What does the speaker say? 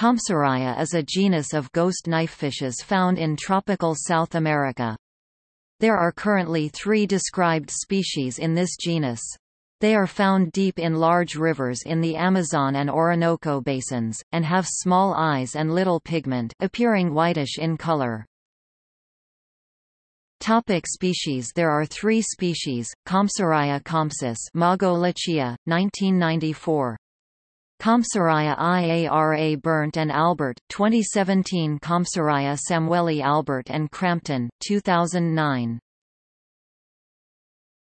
Compsaraia is a genus of ghost knifefishes found in tropical South America. There are currently three described species in this genus. They are found deep in large rivers in the Amazon and Orinoco basins, and have small eyes and little pigment appearing whitish in color. Topic species There are three species, Compsaraia compsa Mago Leccia, 1994. Compsaraia IARA Bernt and Albert 2017 Compsaraia Samueli Albert and Crampton 2009